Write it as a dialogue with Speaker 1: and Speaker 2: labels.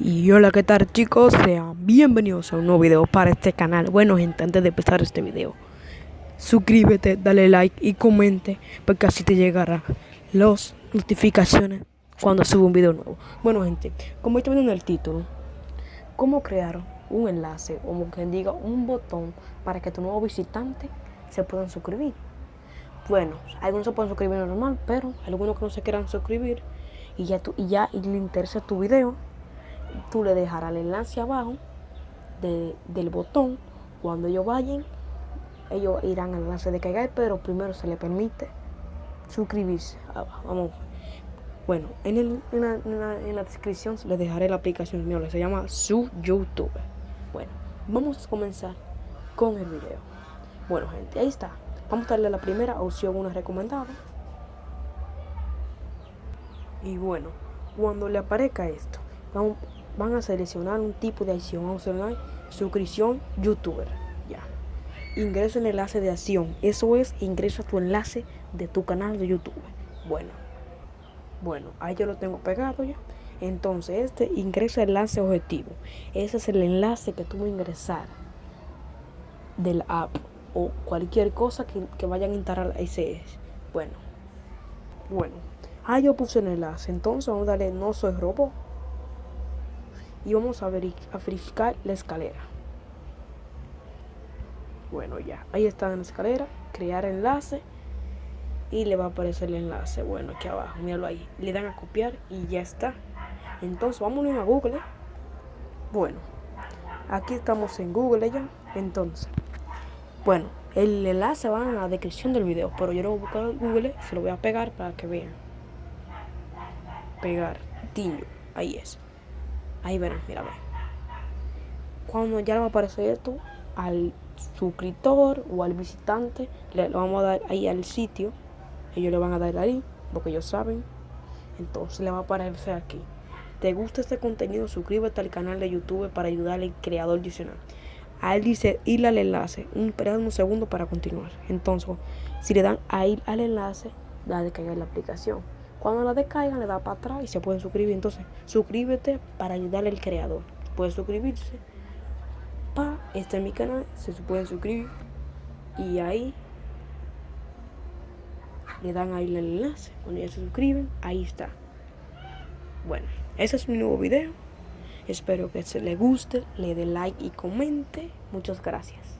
Speaker 1: Y hola, ¿qué tal chicos? Sean bienvenidos a un nuevo video para este canal. Bueno gente, antes de empezar este video, suscríbete, dale like y comente porque así te llegarán las notificaciones cuando subo un video nuevo. Bueno gente, como está viendo en el título, cómo crear un enlace o como quien diga un botón para que tu nuevo visitante se puedan suscribir. Bueno, algunos se pueden suscribir normal, pero algunos que no se quieran suscribir y ya, y ya y le interesa tu video tú le dejarás el enlace abajo del botón. Cuando ellos vayan, ellos irán al enlace de caiga pero primero se le permite suscribirse. Vamos. Bueno, en, en, la, descripción les dejaré la aplicación mía, se llama su YouTube. Bueno, vamos a comenzar con el video. Bueno, gente, ahí está. Vamos a darle la primera opción, una recomendada. Y bueno, cuando le aparezca esto, vamos, van a seleccionar un tipo de acción. Vamos a seleccionar suscripción youtuber. Ya. Ingresa en el enlace de acción. Eso es, ingresa tu enlace de tu canal de YouTube. Bueno. Bueno, ahí yo lo tengo pegado ya. Entonces, este ingresa el enlace objetivo. Ese es el enlace que tú vas a ingresar del app o cualquier cosa que, vayan a instalar ese es. Bueno. Bueno. Ahí yo puse el enlace. Entonces vamos a darle no soy robot y vamos a, verificar la escalera. Bueno, ya, ahí está en la escalera, crear enlace y le va a aparecer el enlace. Bueno, aquí abajo, míralo ahí. Le dan a copiar y ya está. Entonces, vámonos a Google. Bueno, aquí estamos en Google ya. Entonces, bueno, el enlace va en la descripción del video, pero yo lo voy a buscar en Google, se lo voy a pegar para que vean. Pegar, Tiño, ahí es. Ahí verán, mira, Cuando ya le va a aparecer esto al suscriptor o al visitante, le vamos a dar ahí al sitio. Ellos le van a dar ahí, porque ellos saben. Entonces le va a aparecer aquí. ¿Te gusta este contenido? Suscríbete al canal de YouTube para ayudar al creador adicional. Ahí dice ir al enlace. Un, un segundo para continuar. Entonces, si le dan a ir al enlace, da de caer la aplicación. Cuando la descargan, le da para atrás y se pueden suscribir. Entonces, suscríbete para ayudarle al creador. Puedes suscribirse. Pa, este es mi canal, se pueden suscribir. Y ahí le dan ahí el enlace. Cuando ya se suscriben, ahí está. Bueno, ese es mi nuevo video. Espero que se le guste, le dé like y comente. Muchas gracias.